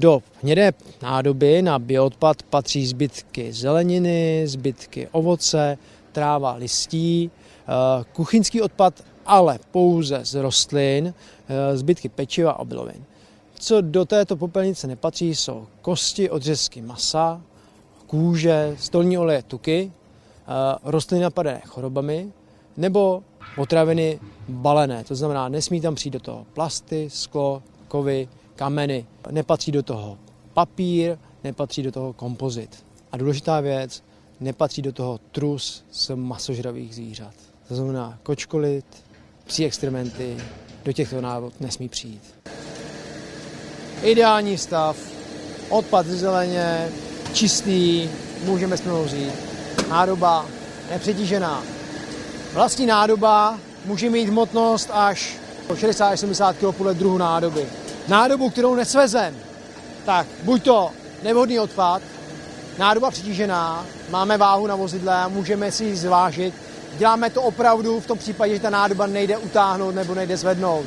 Do hnědé nádoby na bioodpad patří zbytky zeleniny, zbytky ovoce, tráva listí, eh, kuchyňský odpad, ale pouze z rostlin, eh, zbytky pečiva a obilovin. Co do této popelnice nepatří, jsou kosti, odřezky masa, kůže, stolní oleje, tuky, eh, rostliny napadené chorobami nebo potraviny balené. To znamená, nesmí tam přijít do toho plasty, sklo, kovy, kameny. Nepatří do toho papír, nepatří do toho kompozit. A důležitá věc, nepatří do toho trus z masožravých zvířat. To znamená kočkolit, psí extrementy, do těchto návod nesmí přijít. Ideální stav, odpad ze zeleně, čistý, můžeme s vzít. Nádoba nepřetížená. Vlastní nádoba může mít hmotnost až 60-70 kg podle druhu nádoby. Nádobu, kterou nesvezem, tak buď to nevhodný odpad, nádoba přetížená, máme váhu na vozidle můžeme si ji zvážit. Děláme to opravdu v tom případě, že ta nádoba nejde utáhnout nebo nejde zvednout.